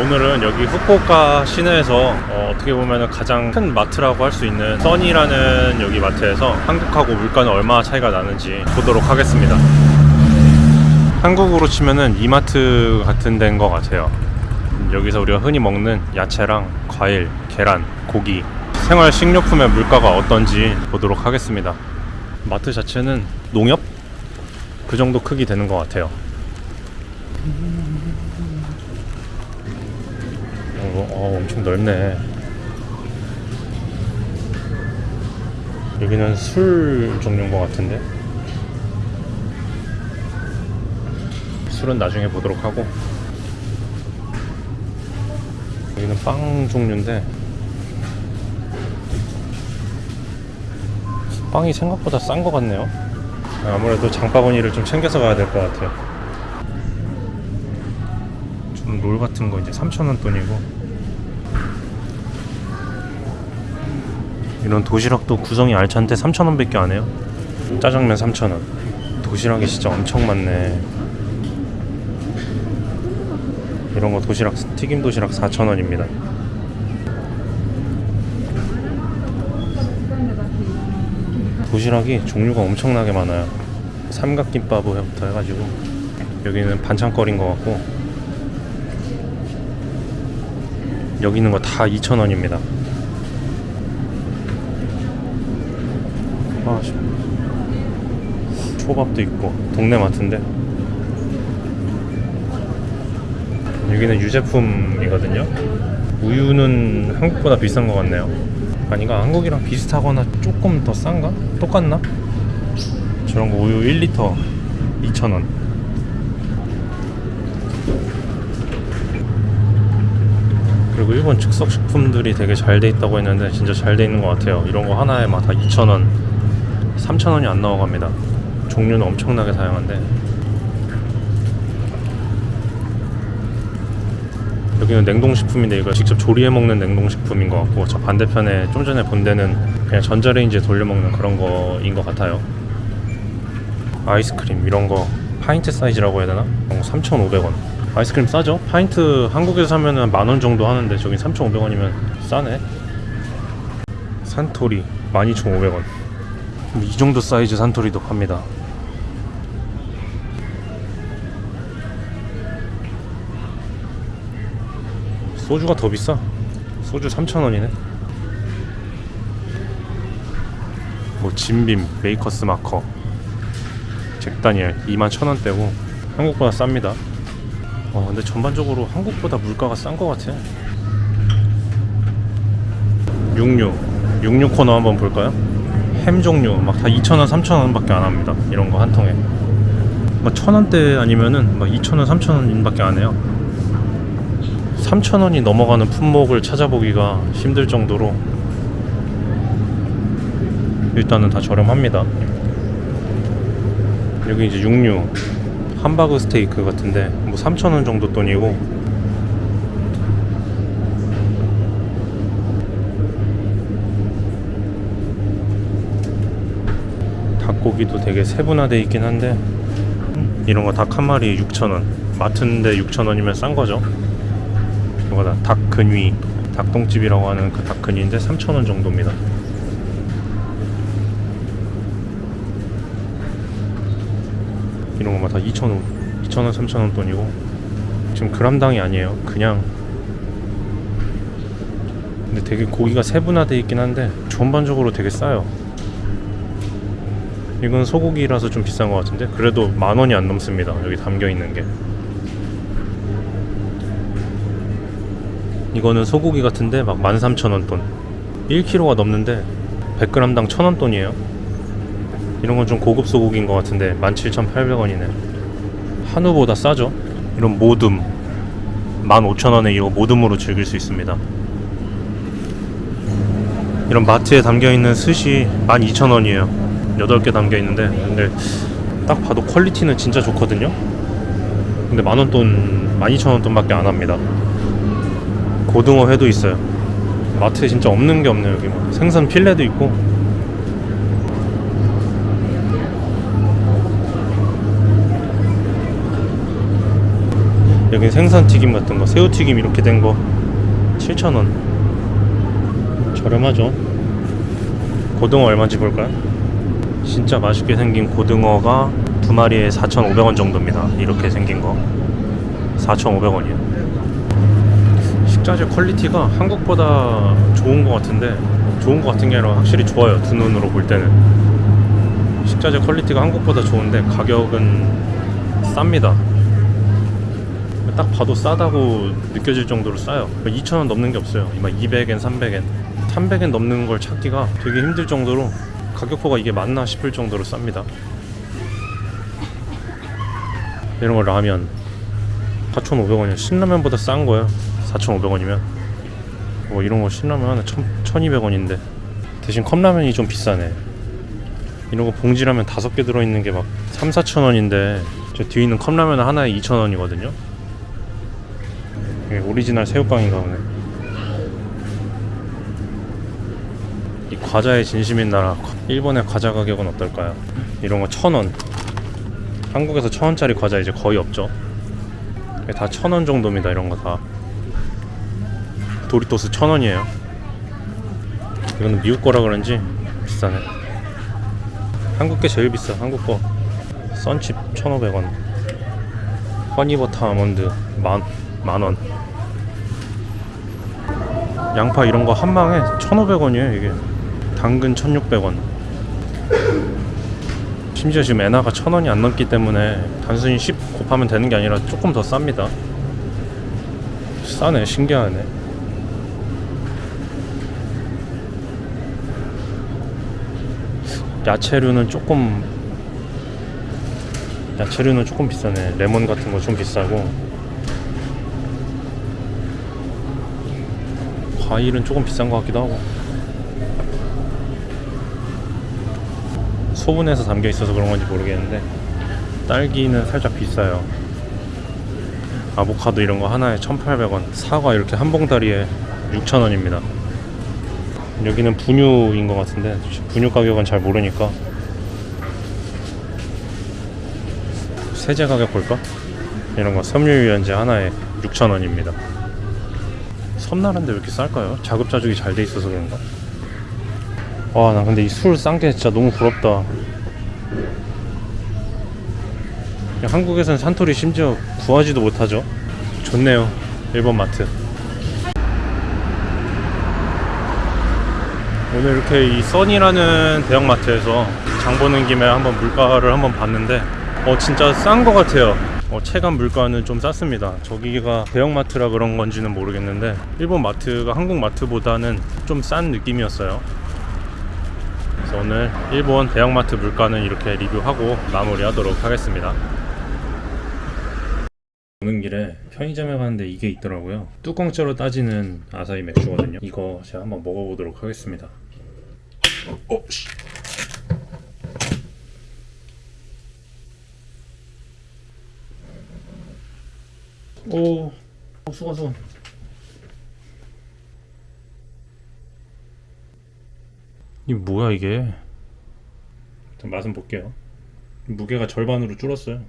오늘은 여기 후쿠오카 시내에서 어, 떻게 보면 가장 큰 마트라고 할 수 있는 써니라는 여기 마트에서 한국하고 물가는 얼마나 차이가 나는지 보도록 하겠습니다. 한국으로 치면은 이마트 같은 데인 것 같아요. 여기서 우리가 흔히 먹는 야채랑 과일, 계란, 고기, 생활 식료품의 물가가 어떤지 보도록 하겠습니다. 마트 자체는 농협? 그 정도 크기 되는 것 같아요. 어, 어, 엄청 넓네. 여기는 술 종류인 것 같은데. 술은 나중에 보도록 하고. 여기는 빵 종류인데. 빵이 생각보다 싼 것 같네요. 아무래도 장바구니를 좀 챙겨서 가야 될 것 같아요. 좀 롤 같은 거 이제 3,000원 돈이고. 이런 도시락도 구성이 알찬데 3,000원 밖에 안 해요. 짜장면 3,000원. 도시락이 진짜 엄청 많네. 이런 거 도시락 튀김 도시락 4,000원입니다. 도시락이 종류가 엄청나게 많아요. 삼각김밥부터 해가지고 여기는 반찬거리인 것 같고 여기 있는 거 다 2,000원입니다. 아, 씨. 초밥도 있고 동네 마트인데 여기는 유제품이거든요. 우유는 한국보다 비싼 것 같네요. 아니가 한국이랑 비슷하거나 조금 더 싼가? 똑같나? 저런 거 우유 1리터 2,000원. 그리고 일본 즉석 식품들이 되게 잘 돼 있다고 했는데 진짜 잘 돼 있는 것 같아요. 이런 거 하나에 막 다 2,000원, 3,000원이 안 나와갑니다. 종류는 엄청나게 다양한데 여기는 냉동식품인데 이거 직접 조리해 먹는 냉동식품인 것 같고 저 반대편에 좀 전에 본 데는 그냥 전자레인지에 돌려 먹는 그런 거인 것 같아요. 아이스크림 이런 거 파인트 사이즈라고 해야 되나? 어, 3,500원. 아이스크림 싸죠? 파인트 한국에서 사면 은 만원 정도 하는데 저기 3,500원이면 싸네. 산토리 12,500원. 이 정도 사이즈 산토리도 팝니다. 소주가 더 비싸. 소주 3,000원이네. 뭐 Jim Beam, Maker's Mark, Jack Daniel 21,000원대고 한국보다 쌉니다. 어, 근데 전반적으로 한국보다 물가가 싼 것 같아. 육류, 육류 코너 한번 볼까요? 햄 종류 막 다 2,000원, 3,000원 밖에 안 합니다. 이런 거 한 통에. 뭐 1,000원대 아니면은 막 2,000원, 3,000원 밖에 안 해요. 3,000원이 넘어가는 품목을 찾아보기가 힘들 정도로 일단은 다 저렴합니다. 여기 이제 육류 함바그 스테이크 같은데 뭐 3,000원 정도 돈이고 닭고기도 되게 세분화돼 있긴 한데 이런 거 닭 한 마리 6,000원 마트인데 6,000원이면 싼 거죠. 이거다 닭 근위 닭똥집이라고 하는 그 닭 근위인데 3,000원 정도입니다. 이런 거다 2,000원, 2,000원, 3,000원 돈이고 지금 그람당이 아니에요. 그냥 근데 되게 고기가 세분화돼 있긴 한데 전반적으로 되게 싸요. 이건 소고기라서 좀 비싼 것 같은데? 그래도 만 원이 안 넘습니다. 여기 담겨 있는 게. 이거는 소고기 같은데 막 13,000원 돈. 1kg가 넘는데 100g당 1,000원 돈이에요. 이런 건 좀 고급 소고기인 것 같은데 17,800원이네. 한우보다 싸죠? 이런 모듬. 15,000원에 이거 모듬으로 즐길 수 있습니다. 이런 마트에 담겨있는 스시 12,000원이에요 8개 담겨있는데 근데 딱 봐도 퀄리티는 진짜 좋거든요 근데 만원 돈 12,000원 돈밖에 안 합니다 고등어 회도 있어요. 마트에 진짜 없는 게 없네요 여기 뭐. 생선 필레도 있고 여기 생선튀김 같은 거 새우튀김 이렇게 된 거 7,000원 저렴하죠 고등어 얼마인지 볼까요? 진짜 맛있게 생긴 고등어가 두 마리에 4,500원 정도입니다. 이렇게 생긴 거. 4,500원이에요. 식자재 quality가 한국보다 좋은 것 같은데 좋은 것 같은 게 아니라 확실히 좋아요. 두 눈으로 볼 때는. 식자재 quality가 한국보다 좋은데 가격은 쌉니다. 딱 봐도 싸다고 느껴질 정도로 싸요. 2,000원 넘는 게 없어요. 막 200엔 300엔 300엔 넘는 걸 찾기가 되게 힘들 정도로 가격표가 이게 맞나 싶을 정도로 쌉니다. 이런 거 라면. 4,500원이야. 신라면보다 싼 거야. 4,500원이면. 뭐 이런 거 신라면 하나 1,200원인데. 대신 컵라면이 좀 비싸네. 이런 거 봉지라면 다섯 개 들어있는 게 막 3, 4천 원인데 저 뒤에 있는 컵라면 하나에 2천 원이거든요. 오리지널 새우깡인가 보네 이 과자의 진심인 나라 일본의 과자 가격은 어떨까요? 이런 거 천 원. 한국에서 천 원짜리 과자 이제 거의 없죠? 다 천원 정도입니다 이런 거 다. Doritos 천 원이에요. 이거는 미국 거라 그런지 비싸네. 한국 게 제일 비싸 한국 거. 썬칩 1,500원. 허니버터 아몬드 만, 만원. 양파 이런 거 한 방에 1,500원이에요 이게 당근 1,600원. 심지어 지금 엔화가 1,000원이 안 넘기 때문에 단순히 10 곱하면 되는 게 아니라 조금 더 쌉니다. 싸네 신기하네. 야채류는 조금 야채류는 조금 비싸네. 레몬 같은 거 좀 비싸고. 과일은 조금 비싼 것 같기도 하고 소분해서 담겨 있어서 그런 건지 모르겠는데 딸기는 살짝 비싸요 아보카도 이런 거 하나에 1,800원 사과 이렇게 한 봉다리에 6,000원입니다 여기는 분유인 것 같은데 분유 가격은 잘 모르니까 세제 가격 볼까? 이런 거 섬유유연제 하나에 6,000원입니다 섬나라인데 왜 이렇게 쌀까요? 자급자족이 잘 돼 있어서 그런가? 와 나 근데 이술싼게 진짜 너무 부럽다. 한국에서는 산토리 심지어 구하지도 못하죠. 좋네요 일본 마트. 오늘 이렇게 이 써니라는 대형마트에서 장 보는 김에 한번 물가를 한번 봤는데 어 진짜 싼거 같아요. 어, 체감 물가는 좀 쌌습니다. 저기가 대형마트라 그런 건지는 모르겠는데 일본 마트가 한국 마트보다는 좀 싼 느낌이었어요 그래서 오늘 일본 대형마트 물가는 이렇게 리뷰하고 마무리하도록 하겠습니다 오는 길에 편의점에 갔는데 이게 있더라고요 뚜껑째로 따지는 아사히 맥주거든요 이거 제가 한번 먹어보도록 하겠습니다 어, 씨. 오, 어, 수건 수건. 이 뭐야 이게? 일단 맛은 볼게요. 무게가 절반으로 줄었어요.